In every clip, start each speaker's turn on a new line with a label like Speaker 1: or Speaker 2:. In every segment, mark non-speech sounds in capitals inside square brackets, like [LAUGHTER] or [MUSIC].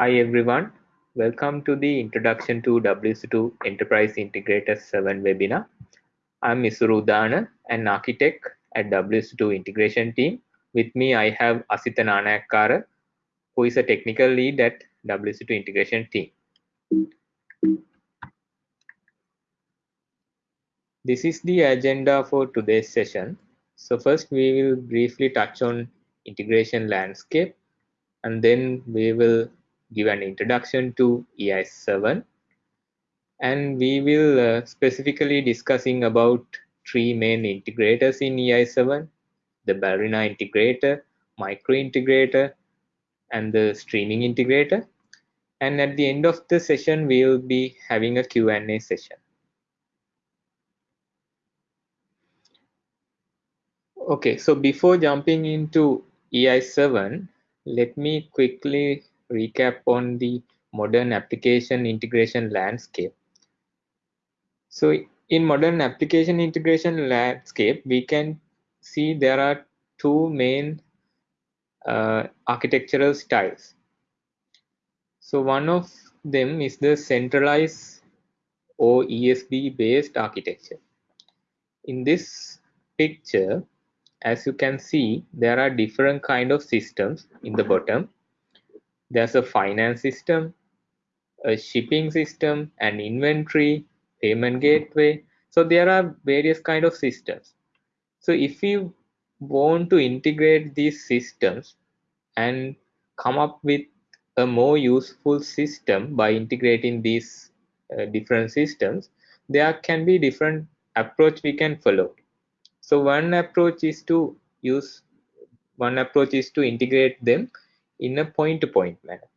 Speaker 1: Hi everyone, welcome to the Introduction to WSO2 Enterprise Integrator 7 webinar. I'm Isuru Udana, an architect at WSO2 integration team. With me, I have Asitha Nanayakkara, who is a technical lead at WSO2 integration team. This is the agenda for today's session. So first we will briefly touch on integration landscape and then we will give an introduction to EIS7 and we will uh, specifically discussing about three main integrators in EIS7, the Ballerina integrator, micro integrator, and the streaming integrator. And at the end of the session, we will be having a Q&A session. Okay, so before jumping into EIS7, let me quickly recap on the modern application integration landscape. So in modern application integration landscape, we can see there are two main uh, architectural styles. So one of them is the centralized or ESB based architecture. In this picture, as you can see, there are different kind of systems in the bottom there's a finance system, a shipping system, an inventory, payment gateway. So there are various kind of systems. So if you want to integrate these systems and come up with a more useful system by integrating these uh, different systems, there can be different approach we can follow. So one approach is to use one approach is to integrate them in a point-to-point manner.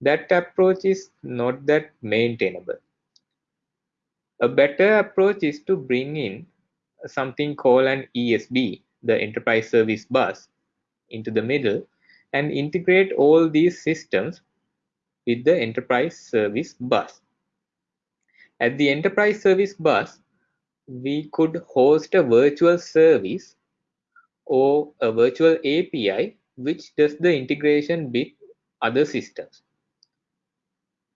Speaker 1: That approach is not that maintainable. A better approach is to bring in something called an ESB, the Enterprise Service Bus, into the middle and integrate all these systems with the Enterprise Service Bus. At the Enterprise Service Bus, we could host a virtual service or a virtual API which does the integration with other systems.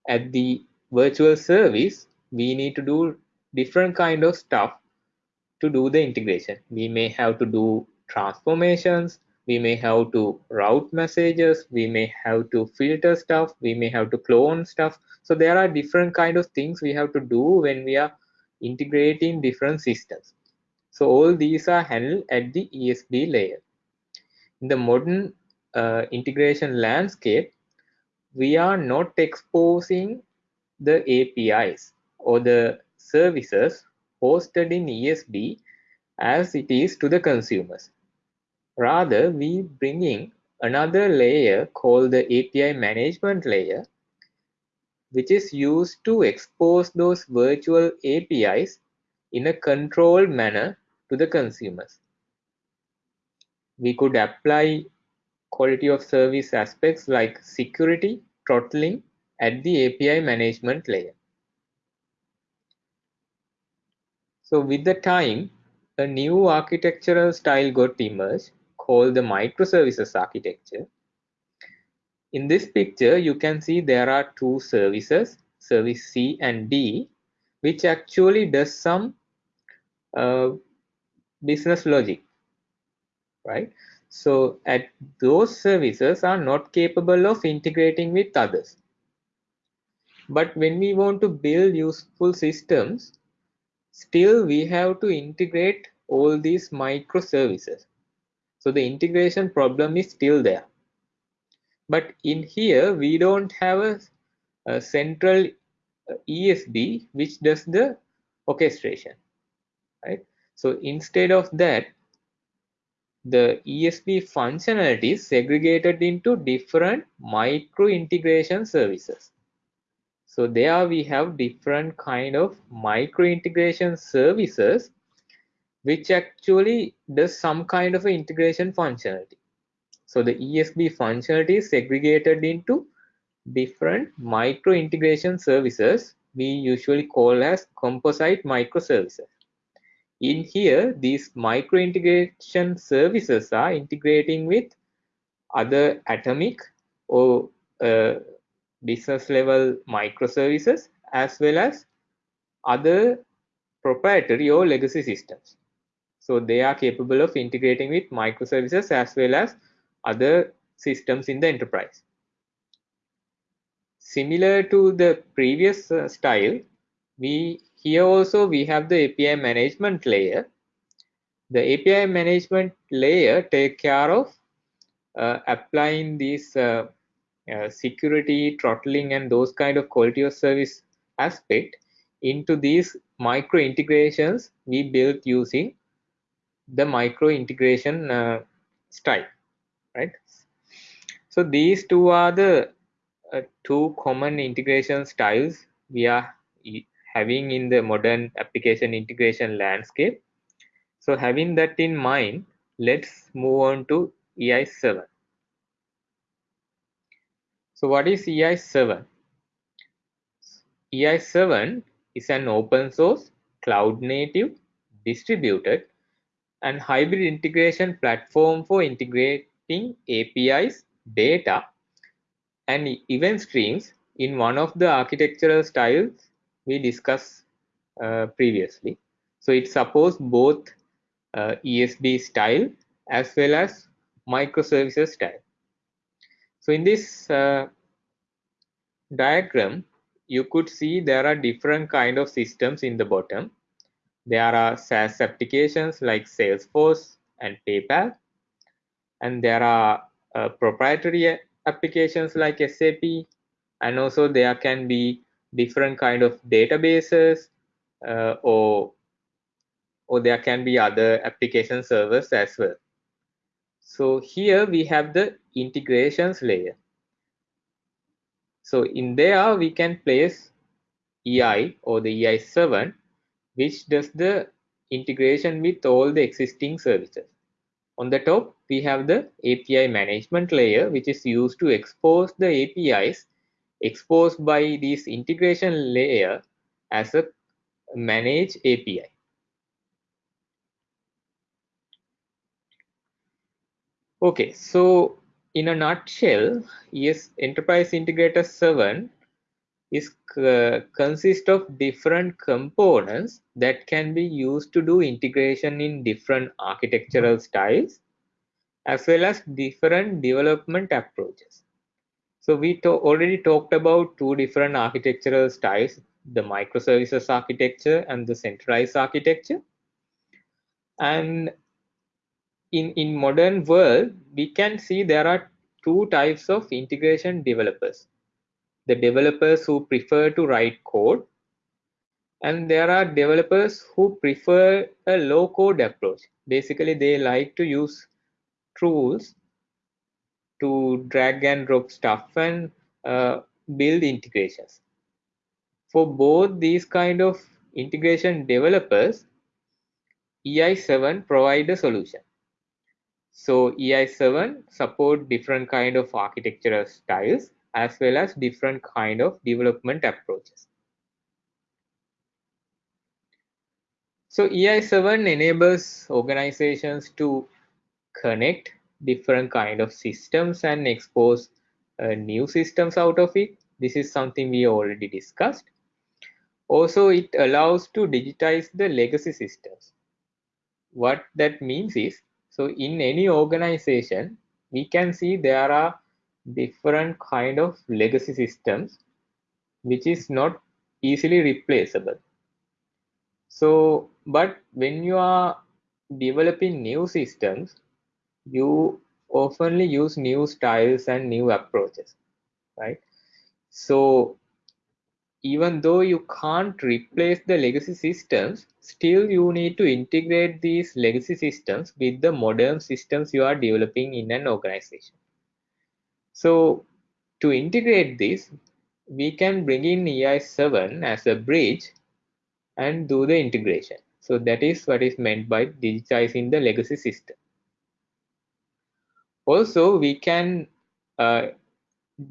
Speaker 1: At the virtual service, we need to do different kind of stuff to do the integration. We may have to do transformations, we may have to route messages, we may have to filter stuff, we may have to clone stuff. So there are different kind of things we have to do when we are integrating different systems. So all these are handled at the ESB layer. In the modern uh, integration landscape, we are not exposing the APIs or the services hosted in ESB as it is to the consumers. Rather, we bringing another layer called the API management layer, which is used to expose those virtual APIs in a controlled manner to the consumers we could apply quality of service aspects like security throttling at the API management layer. So with the time, a new architectural style got emerged called the microservices architecture. In this picture, you can see there are two services, service C and D, which actually does some uh, business logic right? So at those services are not capable of integrating with others. But when we want to build useful systems, still we have to integrate all these microservices. So the integration problem is still there. But in here, we don't have a, a central uh, ESB which does the orchestration, right? So instead of that, the ESB functionality is segregated into different micro integration services. So there we have different kind of micro integration services which actually does some kind of integration functionality. So the ESB functionality is segregated into different micro integration services we usually call as composite microservices in here these micro integration services are integrating with other atomic or uh, business level microservices as well as other proprietary or legacy systems. So they are capable of integrating with microservices as well as other systems in the enterprise. Similar to the previous uh, style, we here also we have the API management layer. The API management layer take care of uh, applying these uh, uh, security, throttling, and those kind of quality of service aspect into these micro integrations we built using the micro integration uh, style, right? So these two are the uh, two common integration styles we are having in the modern application integration landscape. So having that in mind, let's move on to EI7. So what is EI7? EI7 is an open source, cloud native, distributed, and hybrid integration platform for integrating APIs, data, and event streams in one of the architectural styles we discussed uh, previously. So it supports both uh, ESB style as well as microservices style. So in this uh, diagram, you could see there are different kind of systems in the bottom. There are SaaS applications like Salesforce and PayPal. And there are uh, proprietary applications like SAP. And also there can be different kind of databases uh, or, or there can be other application servers as well. So here we have the integrations layer. So in there we can place EI or the EI7 which does the integration with all the existing services. On the top we have the API management layer which is used to expose the APIs exposed by this integration layer as a managed API. Okay, so in a nutshell, yes, Enterprise Integrator 7 is uh, consist of different components that can be used to do integration in different architectural styles as well as different development approaches. So we to already talked about two different architectural styles, the microservices architecture and the centralized architecture. And in in modern world we can see there are two types of integration developers the developers who prefer to write code and there are developers who prefer a low code approach basically they like to use tools to drag and drop stuff and uh, build integrations for both these kind of integration developers ei7 provide a solution so EI7 support different kind of architectural styles as well as different kind of development approaches. So EI7 enables organizations to connect different kind of systems and expose uh, new systems out of it. This is something we already discussed. Also, it allows to digitize the legacy systems. What that means is so in any organization, we can see there are different kind of legacy systems which is not easily replaceable. So, but when you are developing new systems, you oftenly use new styles and new approaches, right? So even though you can't replace the legacy systems, still you need to integrate these legacy systems with the modern systems you are developing in an organization. So to integrate this, we can bring in EI7 as a bridge and do the integration. So that is what is meant by digitizing the legacy system. Also, we can uh,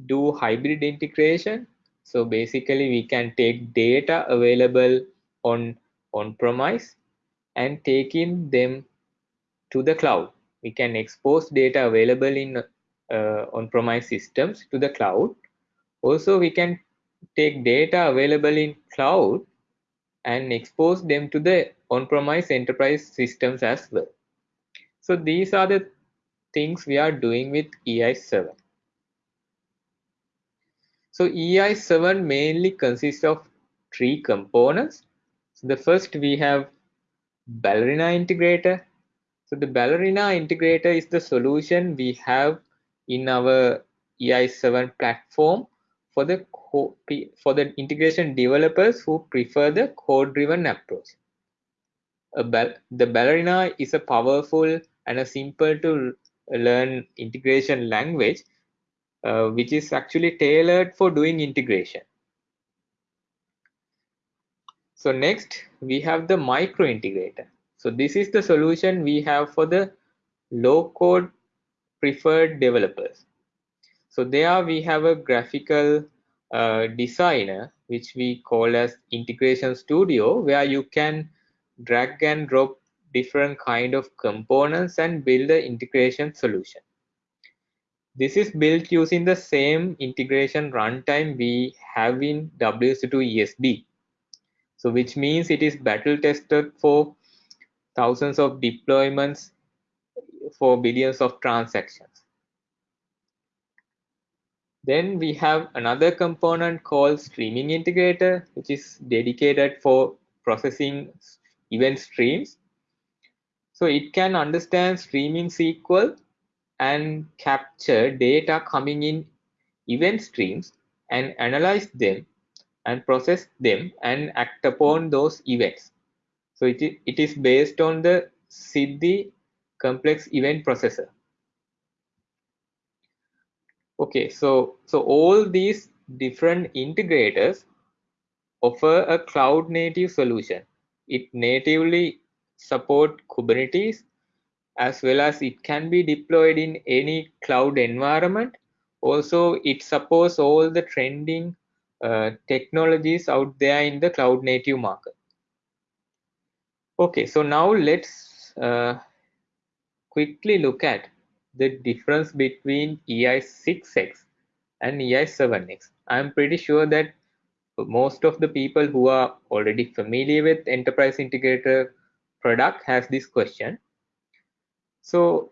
Speaker 1: do hybrid integration so basically we can take data available on on-premise and taking them to the cloud. We can expose data available in uh, on-premise systems to the cloud Also, we can take data available in cloud and expose them to the on-premise enterprise systems as well. So these are the things we are doing with EI7. So EI7 mainly consists of three components. So the first we have Ballerina integrator. So the Ballerina integrator is the solution we have in our EI7 platform for the for the integration developers who prefer the code-driven approach. the Ballerina is a powerful and a simple to learn integration language, uh, which is actually tailored for doing integration. So next we have the micro integrator. So this is the solution we have for the low code preferred developers. So there we have a graphical uh, designer, which we call as integration studio, where you can drag and drop different kind of components and build the integration solution. This is built using the same integration runtime we have in WSO2 ESB. So which means it is battle tested for thousands of deployments for billions of transactions. Then we have another component called streaming integrator, which is dedicated for processing event streams. So it can understand streaming SQL and capture data coming in event streams and analyze them and process them and act upon those events. So it, it is based on the Siddhi complex event processor. Okay, so so all these different integrators offer a cloud native solution. It natively support Kubernetes as well as it can be deployed in any cloud environment. Also, it supports all the trending uh, technologies out there in the cloud native market. Okay, so now let's uh, quickly look at the difference between EI6X and EI7X. I'm pretty sure that most of the people who are already familiar with enterprise integrator product has this question. So,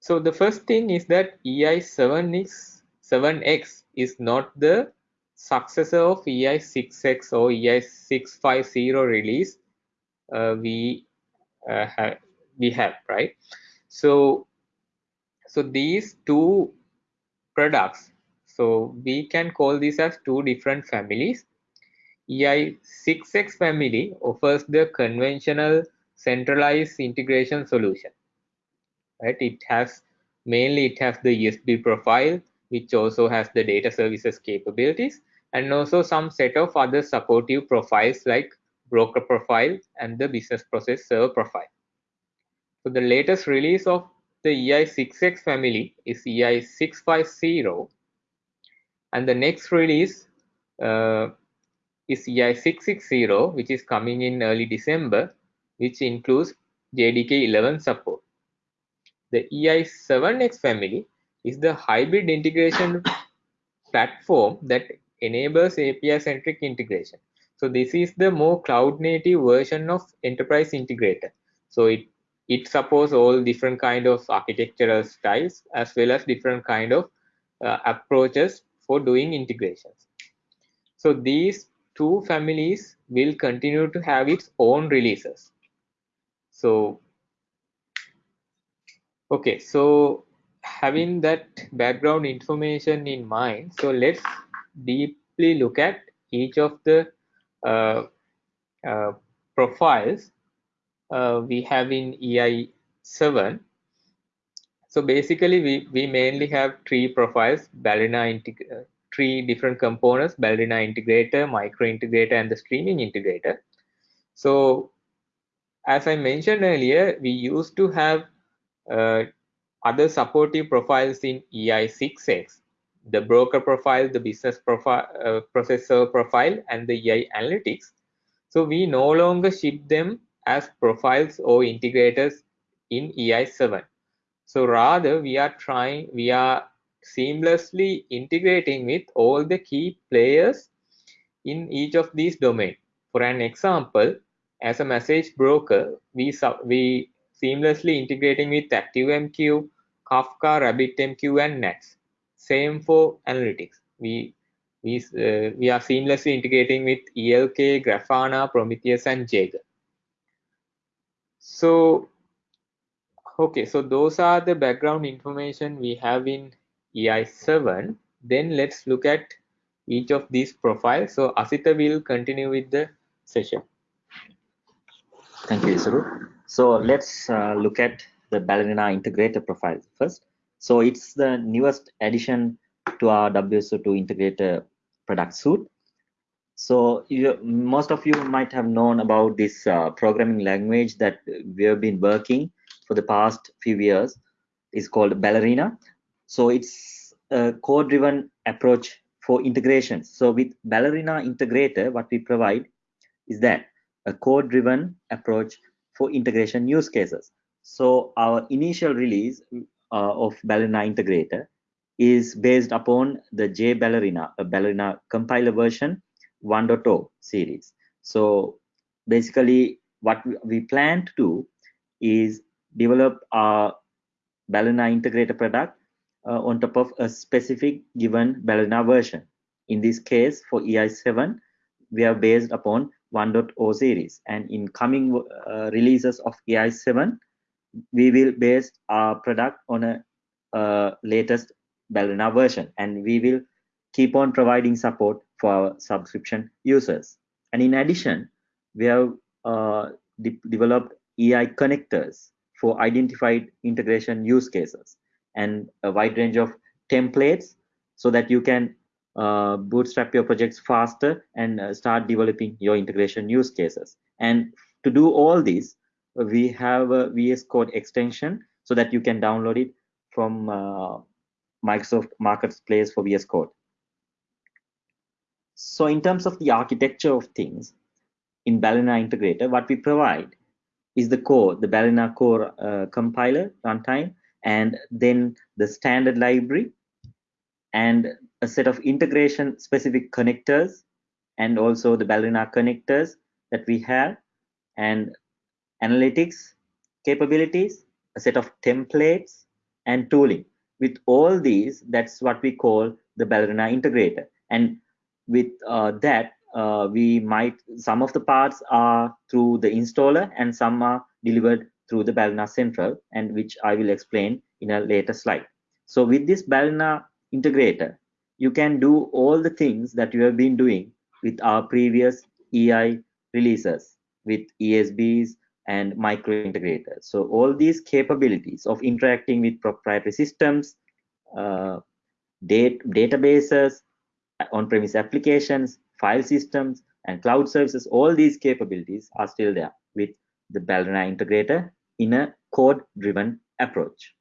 Speaker 1: so the first thing is that EI7X 7X is not the successor of EI6X or EI650 release uh, we uh, have we have right. So so these two products, so we can call these as two different families. EI6X family offers the conventional centralized integration solution. Right? It has mainly it has the ESB profile, which also has the data services capabilities, and also some set of other supportive profiles like broker profile and the business process server profile. So the latest release of the EI6X family is EI650 and the next release uh, is EI660 which is coming in early December which includes JDK 11 support. The EI7X family is the hybrid integration [COUGHS] platform that enables API-centric integration. So this is the more cloud-native version of Enterprise Integrator. So it it supports all different kind of architectural styles as well as different kind of uh, approaches for doing integrations. So these two families will continue to have its own releases. So, okay, so having that background information in mind, so let's deeply look at each of the uh, uh, profiles uh, we have in EI7. So basically, we, we mainly have three profiles, Ballerina three different components, Ballerina integrator, micro integrator, and the streaming integrator. So as I mentioned earlier, we used to have uh, other supportive profiles in EI6X, the broker profile, the business profile, uh, processor profile, and the EI analytics. So we no longer ship them as profiles or integrators in EI7. So rather we are trying, we are seamlessly integrating with all the key players in each of these domains. For an example, as a message broker, we, we seamlessly integrating with ActiveMQ, Kafka, RabbitMQ, and Nats. Same for analytics. We we, uh, we are seamlessly integrating with ELK, Grafana, Prometheus, and Jaeger. So, okay, so those are the background information we have in EI7. Then let's look at each of these profiles. So Asitha will continue with the session.
Speaker 2: Thank you, Isuru. So let's uh, look at the Ballerina integrator profile first. So it's the newest addition to our WSO2 integrator product suite. So you, most of you might have known about this uh, programming language that we have been working for the past few years. It's called Ballerina. So it's a code-driven approach for integration. So with Ballerina integrator, what we provide is that a code-driven approach for integration use cases. So our initial release uh, of Ballerina integrator is based upon the J Ballerina, a Ballerina compiler version 1.0 series. So basically what we plan to do is develop a Ballerina integrator product uh, on top of a specific given Ballerina version. In this case, for EI7, we are based upon 1.0 series. And in coming uh, releases of EI7, we will base our product on a uh, latest Ballerina version, and we will keep on providing support for our subscription users. And in addition, we have uh, de developed EI connectors for identified integration use cases and a wide range of templates so that you can uh, bootstrap your projects faster and uh, start developing your integration use cases. And to do all this, we have a VS Code extension so that you can download it from uh, Microsoft Marketplace for VS Code. So in terms of the architecture of things, in Ballerina Integrator, what we provide is the core, the Ballerina core uh, compiler runtime, and then the standard library, and a set of integration specific connectors, and also the Ballerina connectors that we have, and analytics capabilities, a set of templates, and tooling with all these, that's what we call the Ballerina integrator. And with uh, that, uh, we might, some of the parts are through the installer and some are delivered through the Ballerina Central, and which I will explain in a later slide. So with this Ballerina integrator, you can do all the things that you have been doing with our previous EI releases with ESBs, and micro integrators. So all these capabilities of interacting with proprietary systems, uh, date, databases, on-premise applications, file systems, and cloud services, all these capabilities are still there with the Ballerina integrator in a code-driven approach.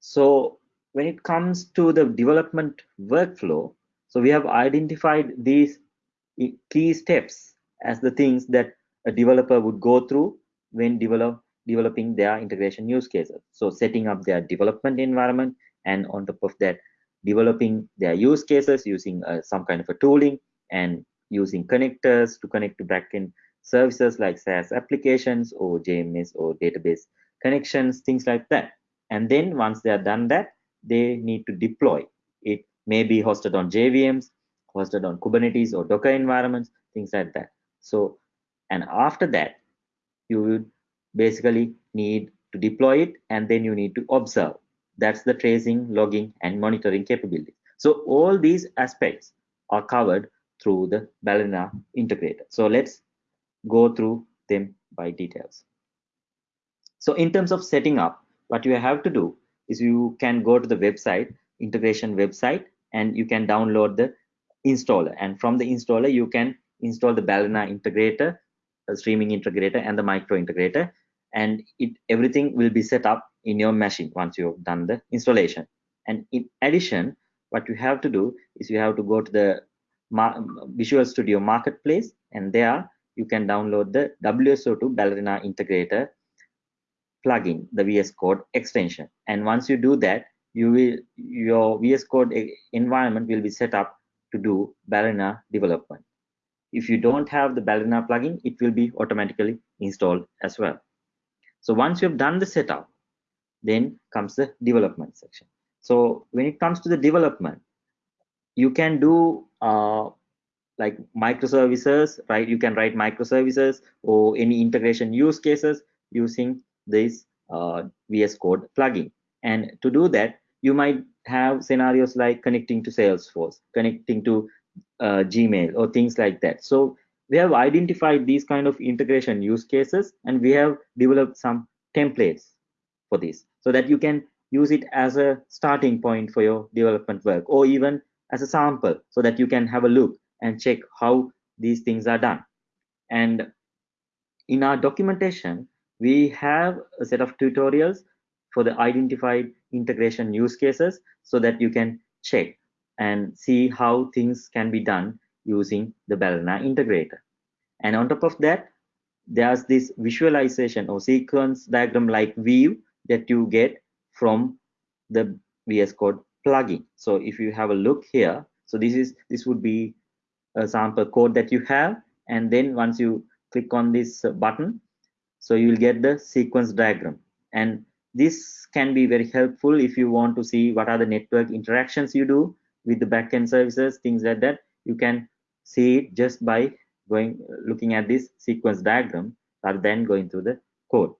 Speaker 2: So when it comes to the development workflow, so we have identified these key steps as the things that a developer would go through when develop, developing their integration use cases. So setting up their development environment and on top of that, developing their use cases using uh, some kind of a tooling and using connectors to connect to backend services like SaaS applications or JMS or database connections, things like that. And then once they are done that, they need to deploy. It may be hosted on JVMs, hosted on Kubernetes or Docker environments, things like that. So and after that you would basically need to deploy it and then you need to observe that's the tracing logging and monitoring capability so all these aspects are covered through the ballerina integrator so let's go through them by details. So in terms of setting up what you have to do is you can go to the website integration website and you can download the installer. And from the installer you can install the Ballerina integrator the streaming integrator and the micro integrator and it everything will be set up in your machine once you've done the installation. And in addition what you have to do is you have to go to the Visual Studio Marketplace and there you can download the WSO2 Ballerina integrator plugin, the VS Code extension. And once you do that, you will your VS Code environment will be set up to do Ballerina development. If you don't have the Ballerina plugin, it will be automatically installed as well. So once you have done the setup, then comes the development section. So when it comes to the development, you can do uh, like microservices, right? You can write microservices or any integration use cases using this uh, VS Code plugin. And to do that, you might have scenarios like connecting to Salesforce, connecting to uh, Gmail or things like that. So we have identified these kind of integration use cases and we have developed some templates for this so that you can use it as a starting point for your development work or even as a sample so that you can have a look and check how these things are done. And in our documentation, we have a set of tutorials for the identified integration use cases so that you can check and see how things can be done using the Ballerina integrator. And on top of that, there's this visualization or sequence diagram like view that you get from the VS Code plugin. So if you have a look here, so this is this would be sample code that you have, and then once you click on this button, so you will get the sequence diagram. And this can be very helpful if you want to see what are the network interactions you do with the backend services, things like that. You can see it just by going looking at this sequence diagram rather than going through the code.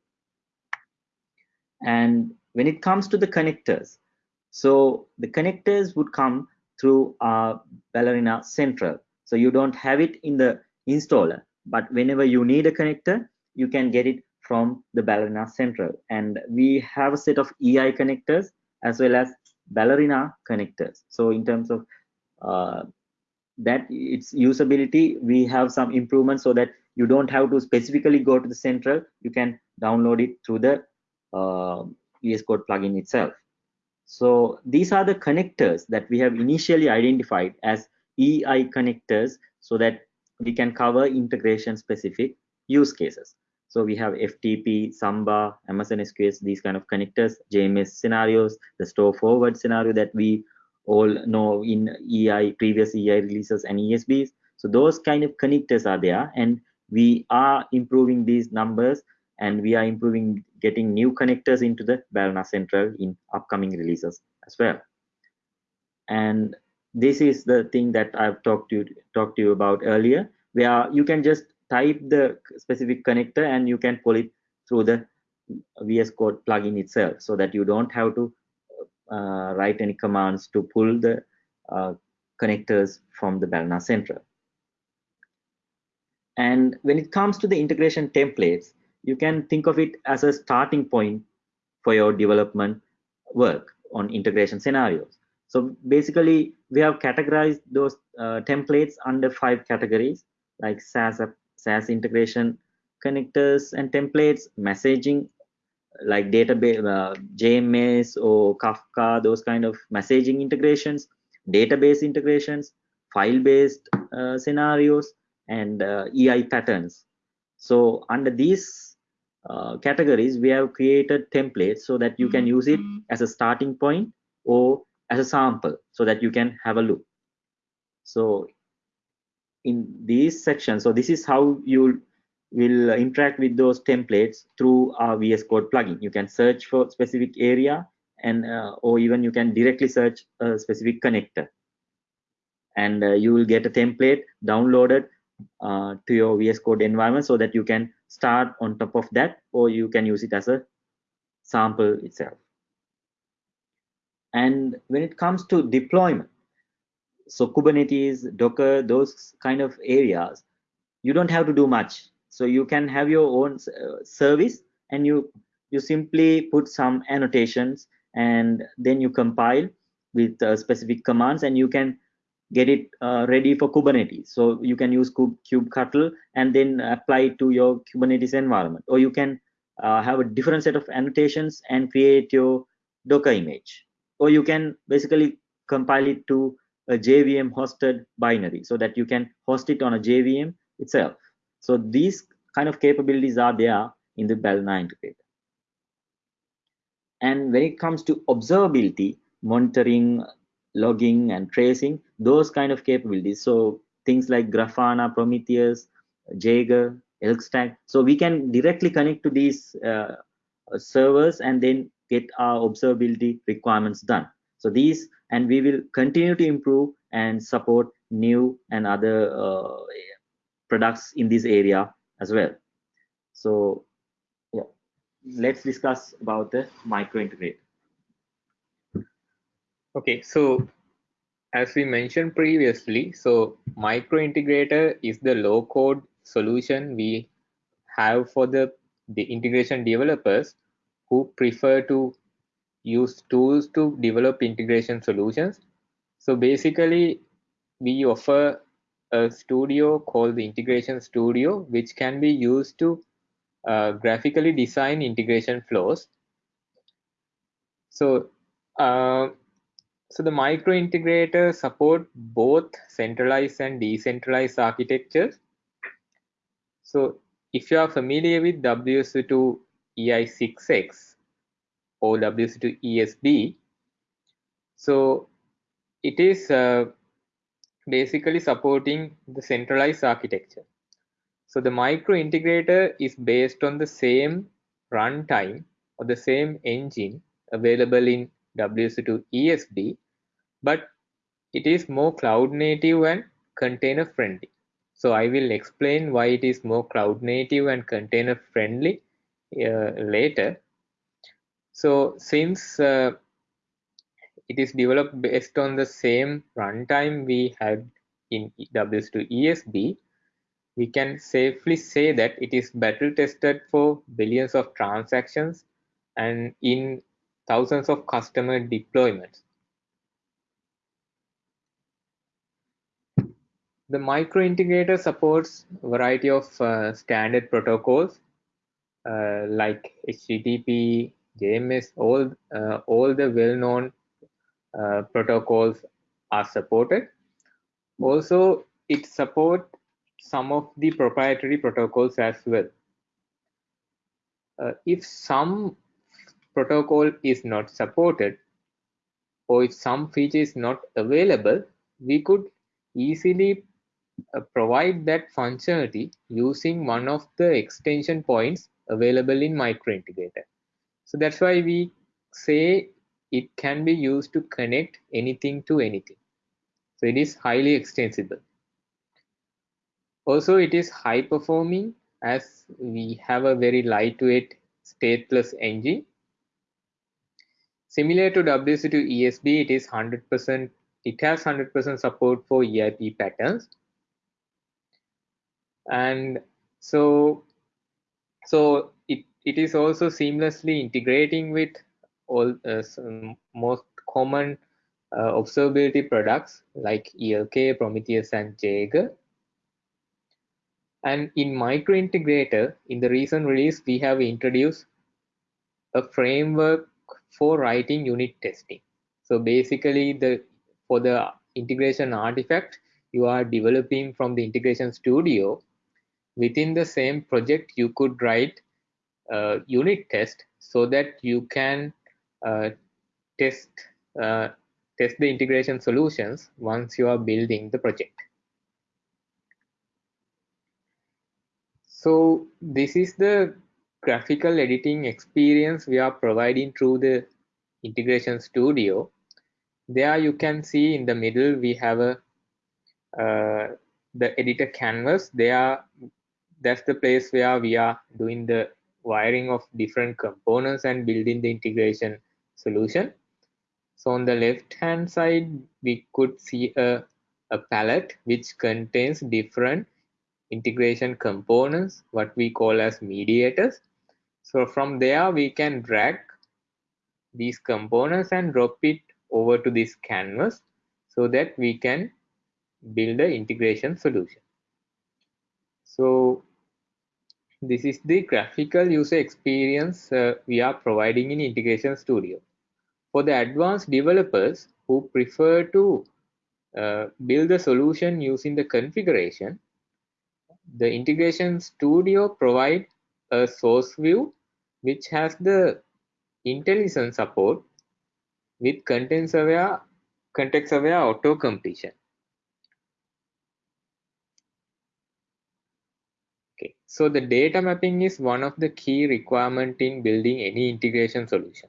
Speaker 2: And when it comes to the connectors, so the connectors would come through our Ballerina Central. So you don't have it in the installer, but whenever you need a connector, you can get it from the Ballerina Central. And we have a set of EI connectors as well as Ballerina connectors. So in terms of uh, that its usability, we have some improvements so that you don't have to specifically go to the central. You can download it through the uh, Code plugin itself. So these are the connectors that we have initially identified as EI connectors so that we can cover integration specific use cases. So we have FTP, Samba, Amazon SQS, these kind of connectors, JMS scenarios, the store forward scenario that we all know in EI, previous EI releases and ESBs. So those kind of connectors are there and we are improving these numbers and we are improving getting new connectors into the Ballerina Central in upcoming releases as well. And this is the thing that I've talked to you, talked to you about earlier, where you can just type the specific connector and you can pull it through the VS Code plugin itself so that you don't have to uh, write any commands to pull the uh, connectors from the Ballerina Central. And when it comes to the integration templates, you can think of it as a starting point for your development work on integration scenarios. So basically, we have categorized those uh, templates under five categories like SaaS, SaaS integration connectors and templates, messaging like database, uh, JMS or Kafka, those kind of messaging integrations, database integrations, file-based uh, scenarios, and uh, EI patterns. So under these uh, categories, we have created templates so that you can use it mm-hmm. as a starting point or as a sample so that you can have a look. So in these sections, so this is how you will interact with those templates through our VS Code plugin. You can search for specific area and uh, or even you can directly search a specific connector and uh, you will get a template downloaded uh, to your VS Code environment so that you can start on top of that or you can use it as a sample itself. And when it comes to deployment, so Kubernetes, Docker, those kind of areas, you don't have to do much. So you can have your own uh, service and you you simply put some annotations and then you compile with uh, specific commands and you can get it uh, ready for Kubernetes. So you can use kubectl and then apply it to your Kubernetes environment, or you can uh, have a different set of annotations and create your Docker image, or you can basically compile it to a JVM hosted binary so that you can host it on a JVM itself. So these kind of capabilities are there in the Ballerina integrator. And when it comes to observability, monitoring, logging, and tracing, those kind of capabilities. So things like Grafana, Prometheus, Jaeger, ElkStack. So we can directly connect to these uh, servers and then get our observability requirements done. So these, and we will continue to improve and support new and other uh, products in this area as well. So yeah, let's discuss about the micro integrator.
Speaker 1: Okay, so as we mentioned previously, so micro integrator is the low code solution we have for the, the integration developers who prefer to use tools to develop integration solutions. So basically, we offer a studio called the Integration Studio, which can be used to uh, graphically design integration flows. So uh, so the micro integrator support both centralized and decentralized architectures. So if you are familiar with WSO2 EI6X or WSO2 ESB, so it is uh, basically supporting the centralized architecture. So the micro integrator is based on the same runtime or the same engine available in WSO2 ESB, but it is more cloud native and container friendly. So I will explain why it is more cloud native and container friendly later. So since uh, it is developed based on the same runtime we had in WSO2 ESB, we can safely say that it is battle tested for billions of transactions and in thousands of customer deployments. The micro integrator supports a variety of uh, standard protocols uh, like HTTP, JMS, all, uh, all the well-known uh, protocols are supported. Also, it supports some of the proprietary protocols as well. Uh, if some protocol is not supported or if some feature is not available, we could easily uh, provide that functionality using one of the extension points available in micro integrator. So that's why we say it can be used to connect anything to anything. So it is highly extensible. Also, it is high performing as we have a very lightweight stateless engine Similar to WSO2 ESB, it is 100%, it has 100% support for EIP patterns. And so, so it, it is also seamlessly integrating with all uh, most common uh, observability products like ELK, Prometheus, and Jaeger. And in Micro Integrator, in the recent release, we have introduced a framework for writing unit testing. So basically the for the integration artifact you are developing from the integration studio within the same project you could write a unit test so that you can uh, test uh, test the integration solutions once you are building the project. So this is the graphical editing experience we are providing through the integration studio there you can see in the middle we have a uh, the editor canvas there that's the place where we are doing the wiring of different components and building the integration solution so on the left hand side we could see a, a palette which contains different integration components what we call as mediators so from there we can drag these components and drop it over to this canvas so that we can build the integration solution. So this is the graphical user experience uh, we are providing in Integration Studio. For the advanced developers who prefer to uh, build the solution using the configuration, the Integration Studio provide a source view which has the IntelliSense support with context-aware context-aware auto-completion. Okay, so the data mapping is one of the key requirement in building any integration solution.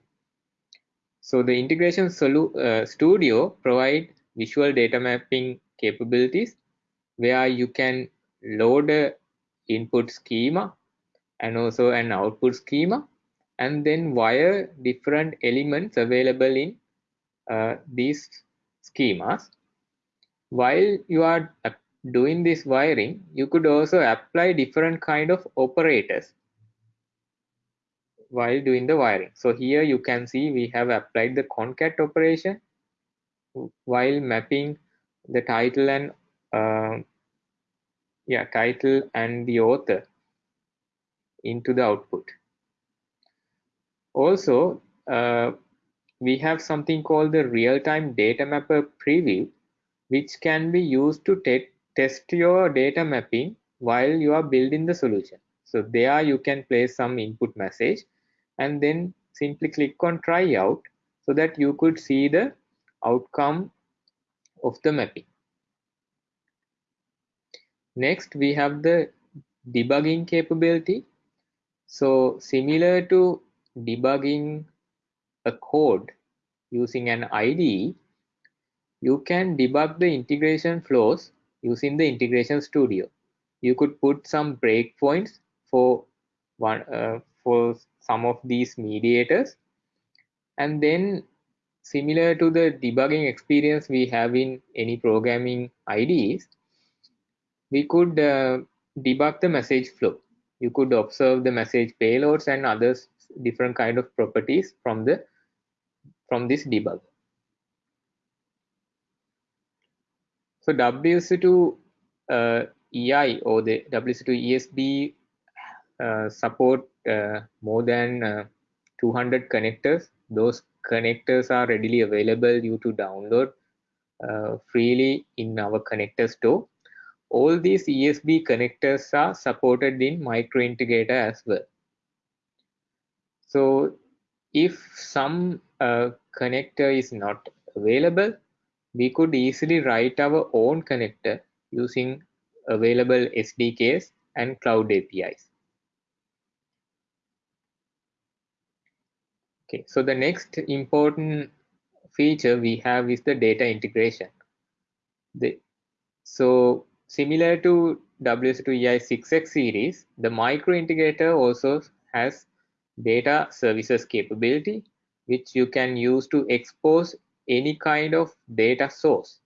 Speaker 1: So the integration uh, studio provide visual data mapping capabilities where you can load a input schema and also an output schema and then wire different elements available in uh, these schemas. While you are doing this wiring, you could also apply different kind of operators while doing the wiring. So here you can see we have applied the concat operation while mapping the title and uh, yeah title and the author into the output. Also, uh, we have something called the real-time data mapper preview, which can be used to te test your data mapping while you are building the solution. So there you can place some input message and then simply click on try out so that you could see the outcome of the mapping. Next, we have the debugging capability. So similar to debugging a code using an IDE, you can debug the integration flows using the integration studio. You could put some breakpoints for one uh, for some of these mediators and then similar to the debugging experience we have in any programming IDEs, we could uh, debug the message flow. You could observe the message payloads and other different kind of properties from the from this debug. So WSO2 uh, EI or the WSO2 ESB uh, support uh, more than uh, 200 connectors. Those connectors are readily available you to download uh, freely in our connector store all these ESB connectors are supported in microintegrator as well. So if some uh, connector is not available, we could easily write our own connector using available SDKs and cloud APIs. Okay, so the next important feature we have is the data integration. The, so Similar to WSO2EI6X series, the micro integrator also has data services capability, which you can use to expose any kind of data source.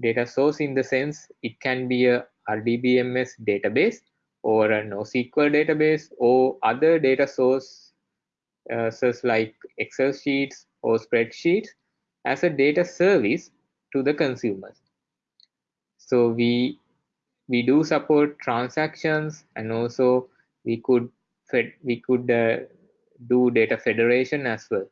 Speaker 1: Data source in the sense it can be a RDBMS database or a NoSQL database or other data sources uh, like Excel sheets or spreadsheets as a data service to the consumers. So we we do support transactions and also we could we could uh, do data federation as well.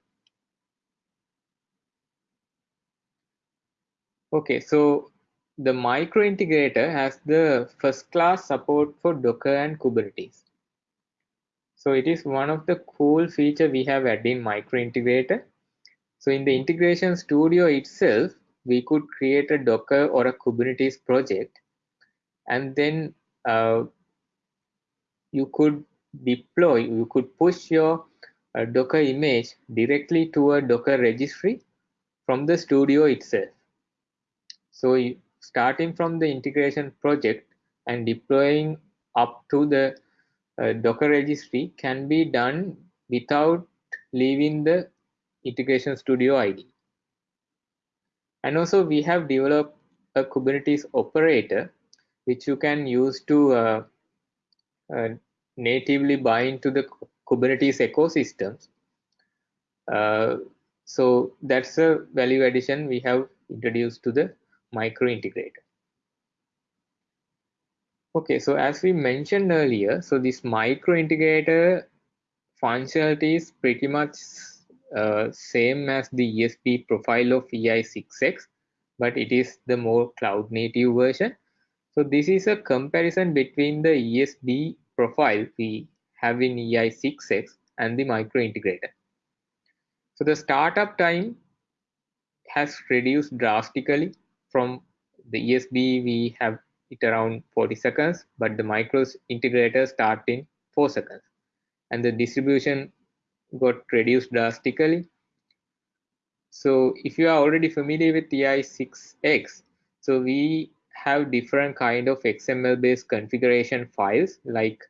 Speaker 1: Okay, so the micro integrator has the first class support for Docker and Kubernetes. So it is one of the cool feature we have added in micro integrator. So in the integration studio itself, we could create a Docker or a Kubernetes project and then uh, you could deploy, you could push your uh, Docker image directly to a Docker registry from the studio itself. So starting from the integration project and deploying up to the uh, Docker registry can be done without leaving the integration studio ID. And also we have developed a Kubernetes operator, which you can use to uh, uh, natively bind to the Kubernetes ecosystems. Uh, so that's a value addition we have introduced to the micro integrator. Okay, so as we mentioned earlier, so this micro integrator functionality is pretty much uh, same as the ESB profile of EI6X, but it is the more cloud native version. So this is a comparison between the ESB profile we have in EI6X and the micro integrator. So the startup time has reduced drastically from the ESB we have it around 40 seconds but the micro integrator start in 4 seconds and the distribution got reduced drastically so if you are already familiar with EI6X, so we have different kind of XML based configuration files like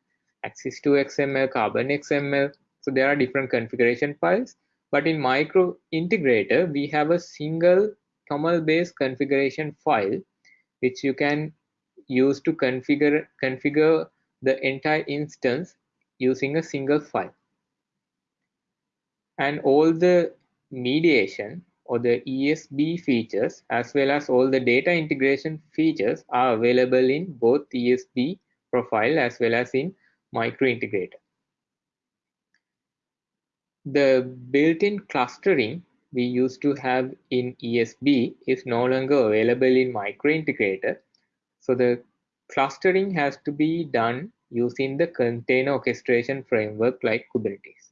Speaker 1: Axis2 XML, Carbon XML. So there are different configuration files. But in micro integrator, we have a single toml based configuration file which you can use to configure configure the entire instance using a single file. And all the mediation or the ESB features as well as all the data integration features are available in both ESB profile as well as in micro integrator. The built-in clustering we used to have in ESB is no longer available in micro integrator. So the clustering has to be done using the container orchestration framework like Kubernetes.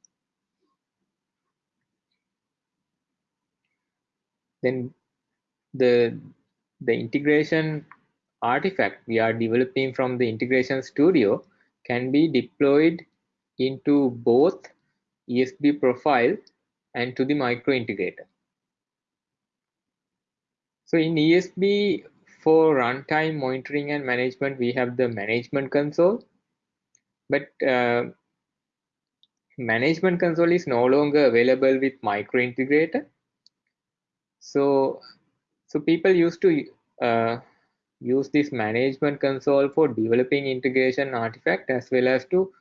Speaker 1: then the the integration artifact we are developing from the integration studio can be deployed into both ESB profile and to the micro integrator. So in ESB for runtime monitoring and management, we have the management console, but uh, management console is no longer available with micro integrator so, so people used to uh, use this management console for developing integration artifact as well as to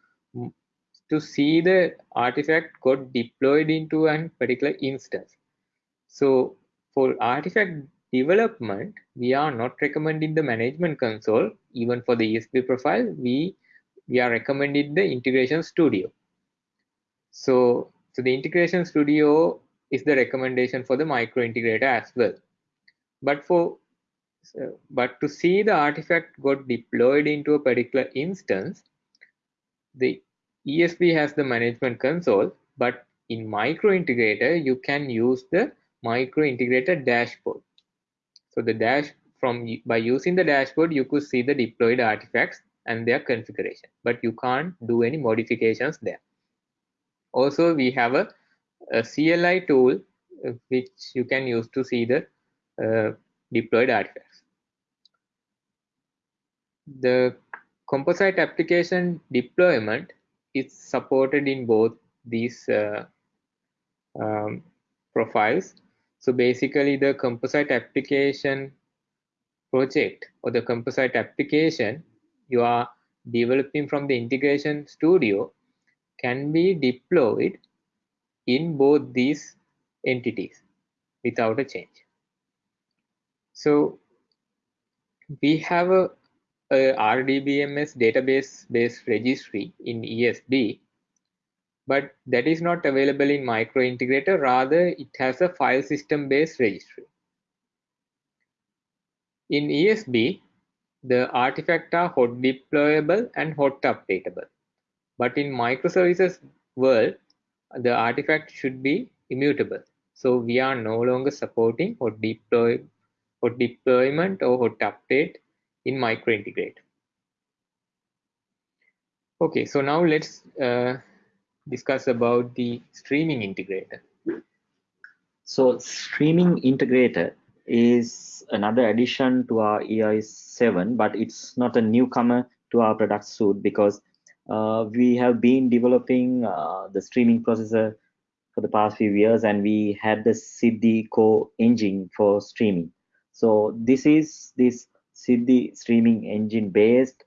Speaker 1: to see the artifact got deployed into a particular instance. So for artifact development, we are not recommending the management console. Even for the ESB profile, we we are recommending the integration studio. So, so the integration studio is the recommendation for the micro integrator as well. But for but to see the artifact got deployed into a particular instance, the ESB has the management console, but in micro integrator, you can use the micro integrator dashboard. So the dash from by using the dashboard, you could see the deployed artifacts and their configuration, but you can't do any modifications there. Also, we have a a CLI tool uh, which you can use to see the uh, deployed artifacts. The composite application deployment is supported in both these uh, um, profiles. So basically the composite application project or the composite application you are developing from the integration studio can be deployed in both these entities without a change. So we have a, a RDBMS database based registry in ESB, but that is not available in micro integrator. Rather, it has a file system based registry. In ESB, the artifacts are hot deployable and hot updatable. But in microservices world, the artifact should be immutable. So we are no longer supporting hot, deploy or deployment or hot update in micro integrate. Okay, so now let's uh, discuss about the streaming integrator.
Speaker 2: So streaming integrator is another addition to our EI7, but it's not a newcomer to our product suite because uh, we have been developing uh, the streaming processor for the past few years and we had the Siddhi core engine for streaming. So this is this Siddhi streaming engine based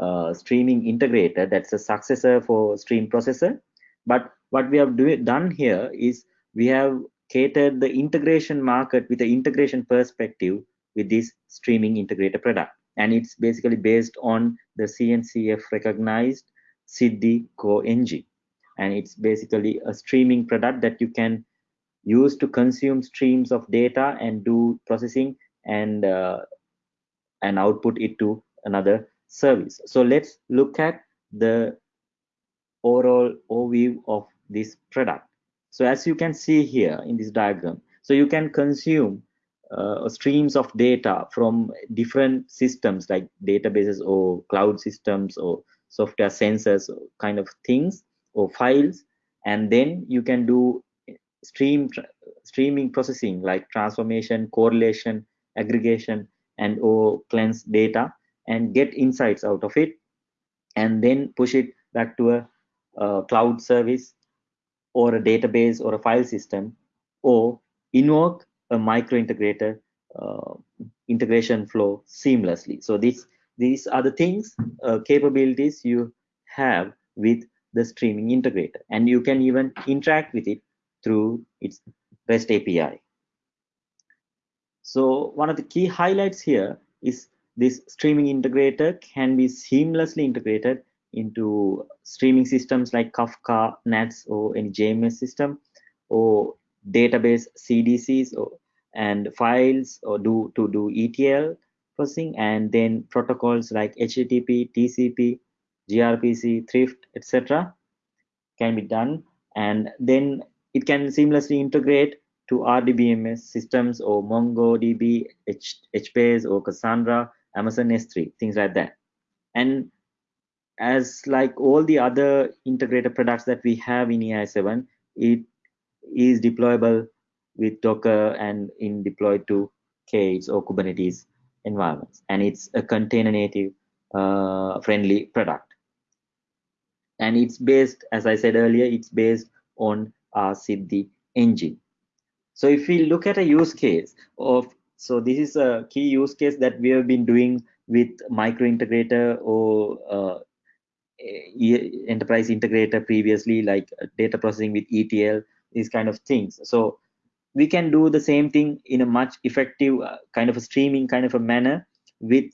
Speaker 2: uh, streaming integrator that's a successor for stream processor. But what we have do, done here is we have catered the integration market with the integration perspective with this streaming integrator product and it's basically based on the CNCF recognized Siddhi Core engine. And it's basically a streaming product that you can use to consume streams of data and do processing and uh, and output it to another service. So let's look at the overall overview of this product. So as you can see here in this diagram, So you can consume uh, streams of data from different systems like databases or cloud systems or software sensors kind of things or files and then you can do stream streaming processing like transformation correlation aggregation and or cleanse data and get insights out of it and then push it back to a, a cloud service or a database or a file system or invoke a micro integrator uh, integration flow seamlessly so these these are the things uh, capabilities you have with the streaming integrator and you can even interact with it through its REST API. So one of the key highlights here is this streaming integrator can be seamlessly integrated into streaming systems like Kafka, NATS, or any JMS system, or database CDCs, or and files, or do to do ETL processing, and then protocols like HTTP, TCP, gRPC, Thrift, etc. can be done, and then it can seamlessly integrate to RDBMS systems or MongoDB, HBase or Cassandra, Amazon S3, things like that. And as like all the other integrated products that we have in EI7, it is deployable with Docker and in deployed to K8s or Kubernetes environments. And it's a container native uh, friendly product. And it's based, as I said earlier, it's based on our Siddhi engine. So if we look at a use case of, so this is a key use case that we have been doing with micro integrator or uh, enterprise integrator previously, like data processing with ETL, these kind of things. So we can do the same thing in a much effective uh, kind of a streaming kind of a manner with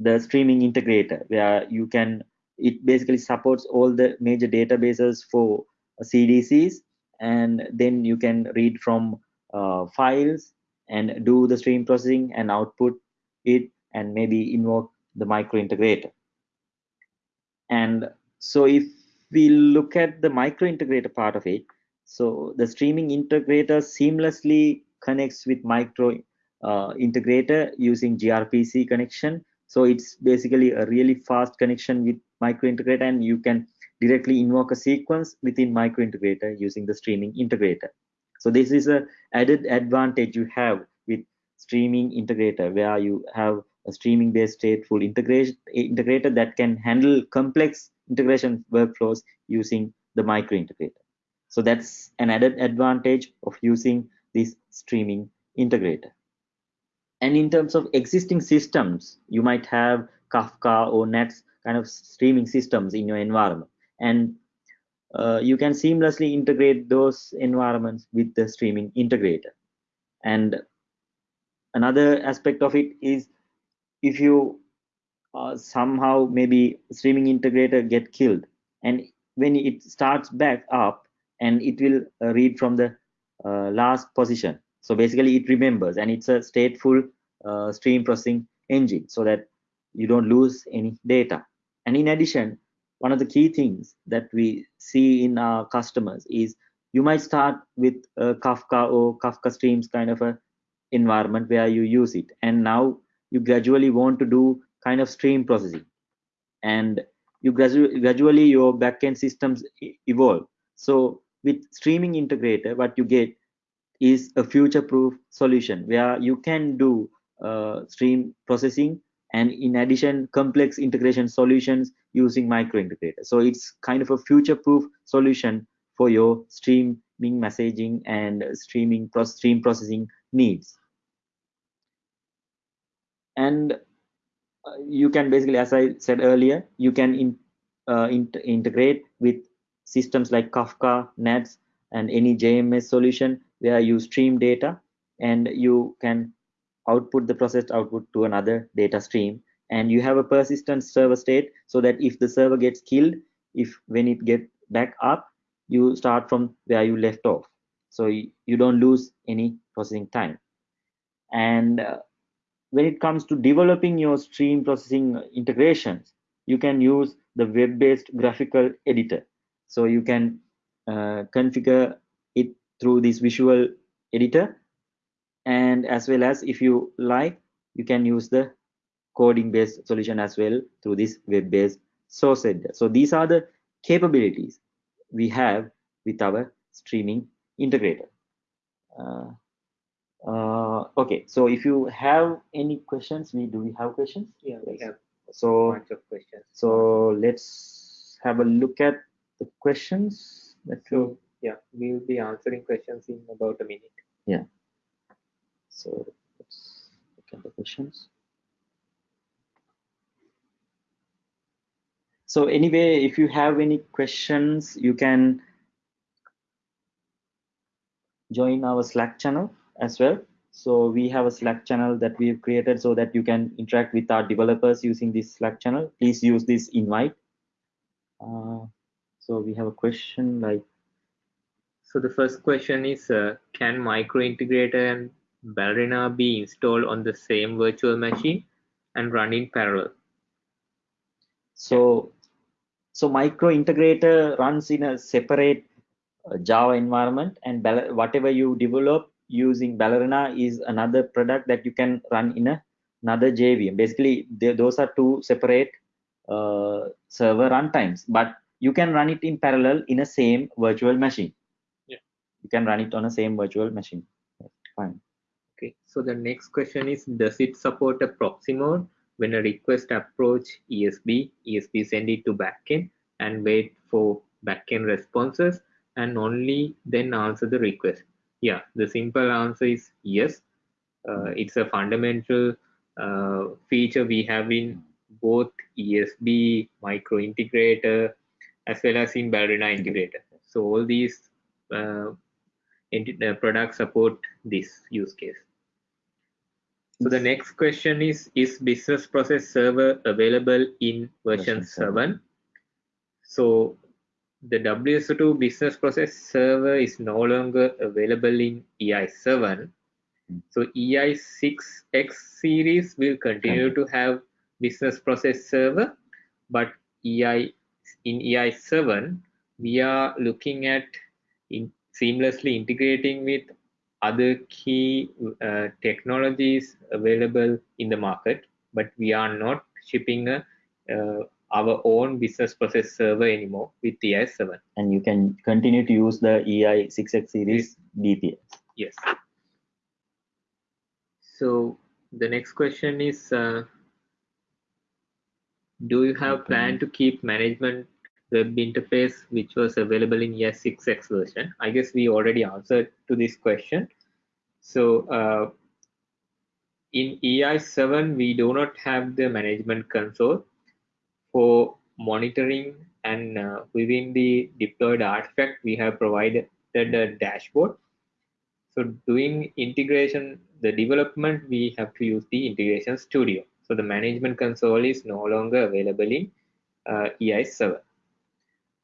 Speaker 2: the streaming integrator where you can it basically supports all the major databases for cdcs and then you can read from uh, files and do the stream processing and output it and maybe invoke the micro integrator and so if we look at the micro integrator part of it so the streaming integrator seamlessly connects with micro uh, integrator using grpc connection. So it's basically a really fast connection with micro integrator and you can directly invoke a sequence within micro integrator using the streaming integrator. So this is a added advantage you have with streaming integrator where you have a streaming based stateful integration integrator that can handle complex integration workflows using the micro integrator. So that's an added advantage of using this streaming integrator. And in terms of existing systems, you might have Kafka or NATS kind of streaming systems in your environment and uh, you can seamlessly integrate those environments with the streaming integrator. And another aspect of it is if you uh, somehow maybe streaming integrator get killed and when it starts back up and it will uh, read from the uh, last position. So basically it remembers and it's a stateful uh, stream processing engine so that you don't lose any data. And in addition one of the key things that we see in our customers is you might start with Kafka or Kafka Streams kind of a environment where you use it, and now you gradually want to do kind of stream processing, and you gradually gradually your backend systems evolve. So with streaming integrator, what you get is a future-proof solution where you can do uh, stream processing and in addition complex integration solutions using micro integrator so it's kind of a future proof solution for your streaming messaging and streaming stream processing needs. And uh, you can basically as i said earlier you can in, uh, in integrate with systems like kafka nats and any jms solution where you stream data and you can output the processed output to another data stream and you have a persistent server state so that if the server gets killed if when it get back up you start from where you left off. So you, you don't lose any processing time. And uh, when it comes to developing your stream processing integrations you can use the web-based graphical editor. So you can uh, configure it through this visual editor and as well as if you like you can use the coding based solution as well through this web based source editor. So these are the capabilities we have with our streaming integrator. Uh, uh, okay so if you have any questions we do we have questions?
Speaker 1: Yeah we have
Speaker 2: so
Speaker 1: bunch of questions.
Speaker 2: so let's have a look at the questions. That
Speaker 1: so yeah we will be answering questions in about a minute.
Speaker 2: Yeah so let's look at the questions. So anyway if you have any questions you can join our slack channel as well. So we have a slack channel that we've created so that you can interact with our developers using this slack channel. Please use this invite. Uh, so we have a question like
Speaker 1: so the first question is uh, can micro integrator and ballerina be installed on the same virtual machine and run in parallel
Speaker 2: so so micro integrator runs in a separate uh, java environment and whatever you develop using Ballerina is another product that you can run in a, another JVM. Basically, they, those are two separate uh, server runtimes, but you can run it in parallel in a same virtual machine.
Speaker 1: Yeah.
Speaker 2: You can run it on a same virtual machine. Fine.
Speaker 1: So the next question is, does it support a proxy mode when a request approach ESB, ESB send it to backend and wait for backend responses and only then answer the request? Yeah, the simple answer is yes. Uh, it's a fundamental uh, feature we have in both ESB micro integrator as well as in Ballerina integrator. So all these uh, uh, products support this use case. So the next question is, is business process server available in version 7? So the WSO2 business process server is no longer available in EI7. So EI6X series will continue to have business process server, but EI in EI7 we are looking at in seamlessly integrating with other key uh, technologies available in the market, but we are not shipping a uh, our own business process server anymore with EI7.
Speaker 2: And you can continue to use the EI6X series BPS.
Speaker 1: Yes. So the next question is, uh, do you have plan to keep management web interface which was available in EI6X version? I guess we already answered to this question. So uh, in EI7, we do not have the management console for monitoring and uh, within the deployed artifact, we have provided a dashboard. So doing integration, the development, we have to use the integration studio. So the management console is no longer available in uh, EI7.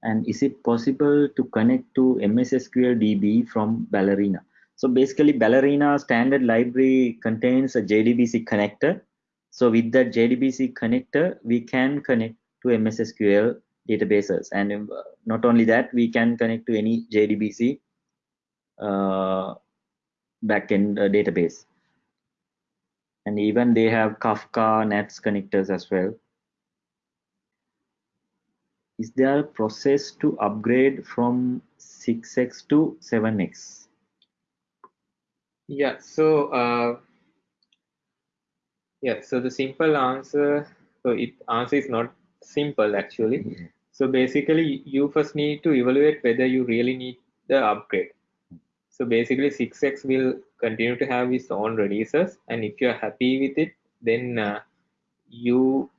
Speaker 2: And is it possible to connect to MS SQL DB from Ballerina? So basically Ballerina standard library contains a JDBC connector so with that JDBC connector, we can connect to MS SQL databases. And uh, not only that, we can connect to any JDBC uh, backend uh, database. And even they have Kafka NATS connectors as well. Is there a process to upgrade from 6x to 7x?
Speaker 1: Yeah, so uh, yeah, so the simple answer, so it answer is not simple actually. Mm-hmm. So basically, you first need to evaluate whether you really need the upgrade. So basically, 6x will continue to have its own releases, and if you are happy with it, then uh, you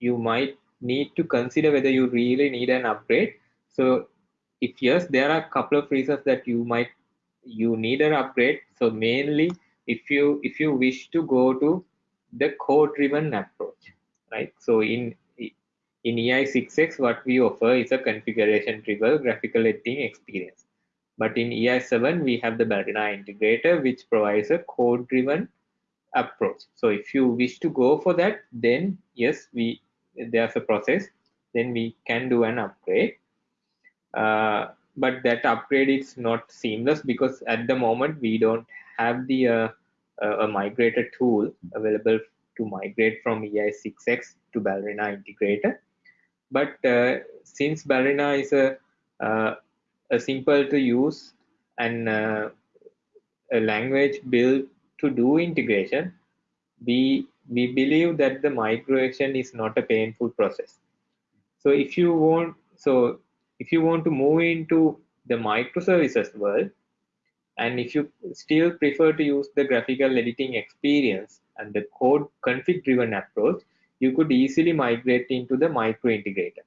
Speaker 1: you might need to consider whether you really need an upgrade. So if yes, there are a couple of reasons that you might you need an upgrade. So mainly, if you if you wish to go to the code driven approach right so in in ei6x what we offer is a configuration driven graphical editing experience but in ei7 we have the ballerina integrator which provides a code driven approach so if you wish to go for that then yes we there's a process then we can do an upgrade uh, but that upgrade is not seamless because at the moment we don't have the uh, a migrator tool available to migrate from EI6X to Ballerina integrator. But uh, since Ballerina is a, uh, a simple to use and uh, a language built to do integration, we we believe that the migration is not a painful process. So if you want, so if you want to move into the microservices world, and if you still prefer to use the graphical editing experience and the code config driven approach, you could easily migrate into the micro integrator.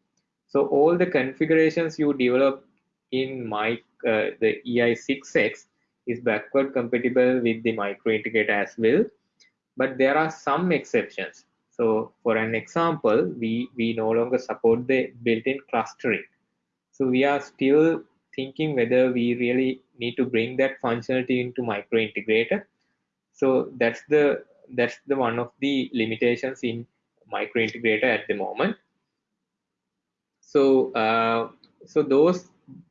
Speaker 1: So all the configurations you develop in my uh, the EI6X is backward compatible with the micro integrator as well but there are some exceptions. So for an example, we, we no longer support the built-in clustering. So we are still thinking whether we really need to bring that functionality into micro integrator. So that's the that's the one of the limitations in micro integrator at the moment. So uh, so those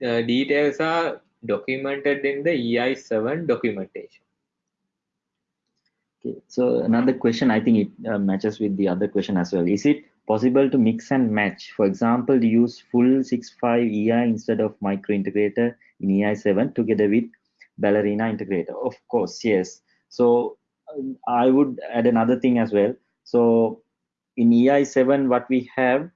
Speaker 1: uh, details are documented in the EI7 documentation.
Speaker 2: Okay, so another question, I think it uh, matches with the other question as well. Is it possible to mix and match? For example, to use full 6.5 EI instead of micro integrator in EI7 together with Ballerina integrator? Of course, yes. So um, I would add another thing as well. So in EI7, what we have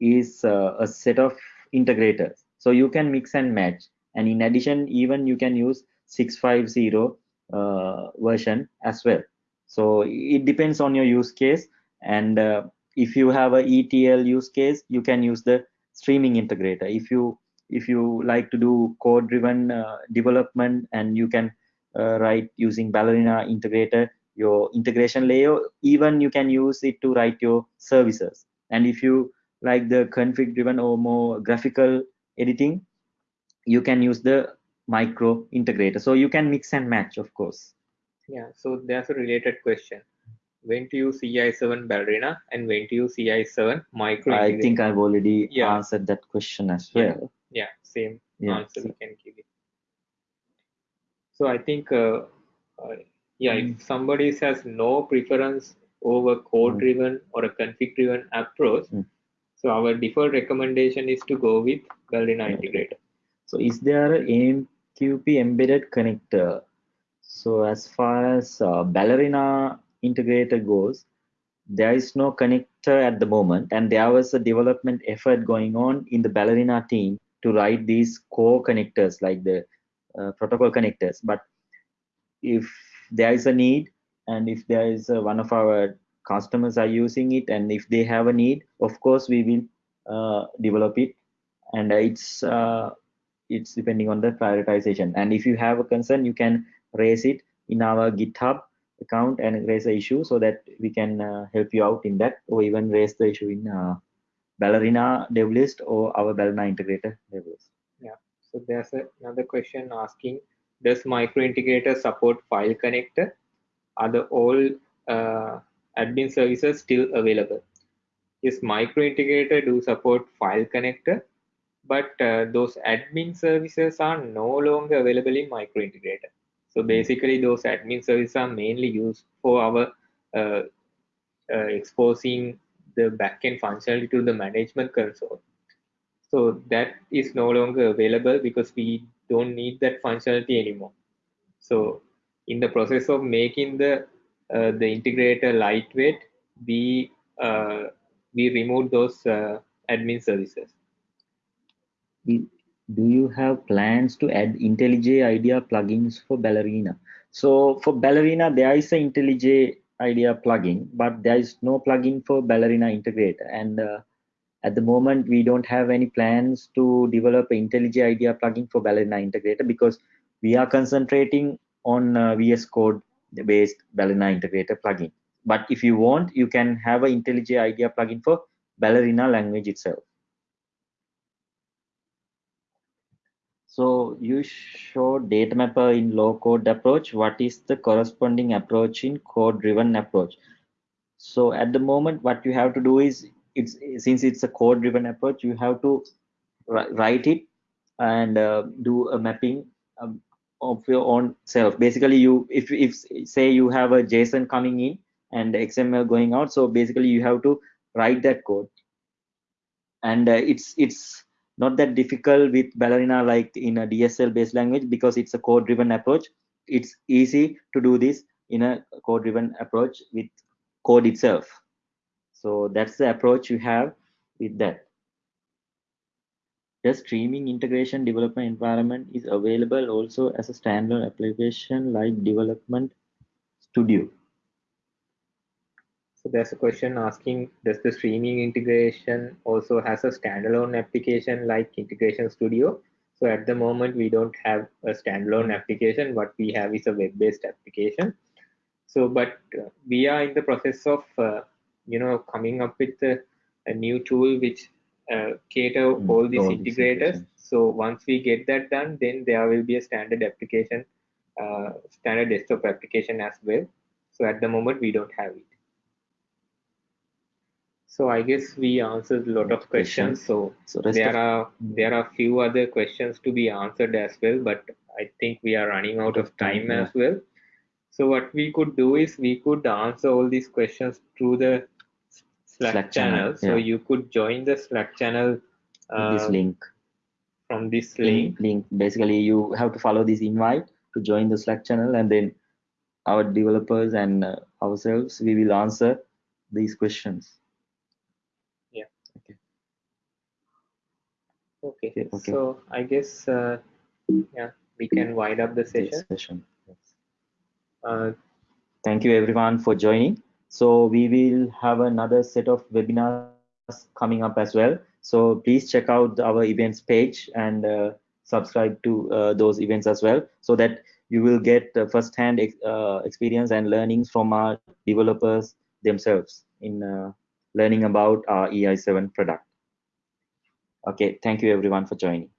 Speaker 2: is uh, a set of integrators. So you can mix and match. And in addition, even you can use 650 uh, version as well so it depends on your use case. And uh, if you have a etl use case you can use the streaming integrator. If you if you like to do code driven uh, development and you can uh, write using ballerina integrator your integration layer even you can use it to write your services. And if you like the config driven or more graphical editing you can use the micro integrator. So you can mix and match of course
Speaker 1: yeah, so there's a related question. When to use EI7 Ballerina and when to use EI7 Micro?
Speaker 2: I think I've already yeah. answered that question as well.
Speaker 1: Yeah, yeah same yeah. answer we can give it. So I think, uh, uh, yeah, mm. if somebody has no preference over code-driven mm. or a config-driven approach, mm. so our default recommendation is to go with Ballerina integrator.
Speaker 2: So is there an AMQP embedded connector so as far as uh, Ballerina integrator goes, there is no connector at the moment, and there was a development effort going on in the Ballerina team to write these core connectors like the uh, protocol connectors. But if there is a need, and if there is a, one of our customers are using it, and if they have a need, of course we will uh, develop it, and it's uh, it's depending on the prioritization. And if you have a concern, you can raise it in our github account and raise the issue so that we can uh, help you out in that or even raise the issue in uh, ballerina dev list or our ballerina integrator dev list.
Speaker 1: Yeah. So there's a, another question asking does micro integrator support file connector? Are the all uh, admin services still available? Yes micro integrator do support file connector but uh, those admin services are no longer available in micro integrator so basically, those admin services are mainly used for our uh, uh, exposing the backend functionality to the management console. So that is no longer available because we don't need that functionality anymore. So in the process of making the uh, the integrator lightweight, we uh, we remove those uh, admin services
Speaker 2: do you have plans to add IntelliJ IDEA plugins for Ballerina? So for Ballerina, there is an IntelliJ IDEA plugin, but there is no plugin for Ballerina integrator. And uh, at the moment, we don't have any plans to develop an IntelliJ IDEA plugin for Ballerina integrator because we are concentrating on uh, VS Code based Ballerina integrator plugin. But if you want, you can have an IntelliJ IDEA plugin for Ballerina language itself. So you show data mapper in low code approach. What is the corresponding approach in code driven approach? So at the moment, what you have to do is it's since it's a code driven approach, you have to write it and uh, do a mapping um, of your own self basically you if if say you have a json coming in and xml going out so basically you have to write that code and uh, it's it's not that difficult with ballerina like in a dsl based language because it's a code driven approach. It's easy to do this in a code driven approach with code itself. So that's the approach you have with that. The streaming integration development environment is available also as a standalone application like Development Studio.
Speaker 1: So there's a question asking, does the streaming integration also has a standalone application like Integration Studio? So at the moment, we don't have a standalone application. What we have is a web-based application. So, but uh, we are in the process of, uh, you know, coming up with a, a new tool which uh, cater mm, all these all integrators. So once we get that done, then there will be a standard application, uh, standard desktop application as well. So at the moment, we don't have it. So I guess we answered a lot of questions. So, so there are there are few other questions to be answered as well, but I think we are running out of time yeah. as well. So what we could do is we could answer all these questions through the Slack, Slack channel. channel. So yeah. you could join the Slack channel.
Speaker 2: Uh, this link.
Speaker 1: From this link.
Speaker 2: Link. Basically, you have to follow this invite to join the Slack channel, and then our developers and uh, ourselves we will answer these questions.
Speaker 1: Yeah. Okay. Okay. okay. okay. So I guess uh, yeah we can wind up the session.
Speaker 2: session. Yes. Uh, Thank you everyone for joining. So we will have another set of webinars coming up as well. So please check out our events page and uh, subscribe to uh, those events as well so that you will get uh, first-hand ex uh, experience and learnings from our developers themselves in uh, learning about our EI7 product. Okay, thank you everyone for joining.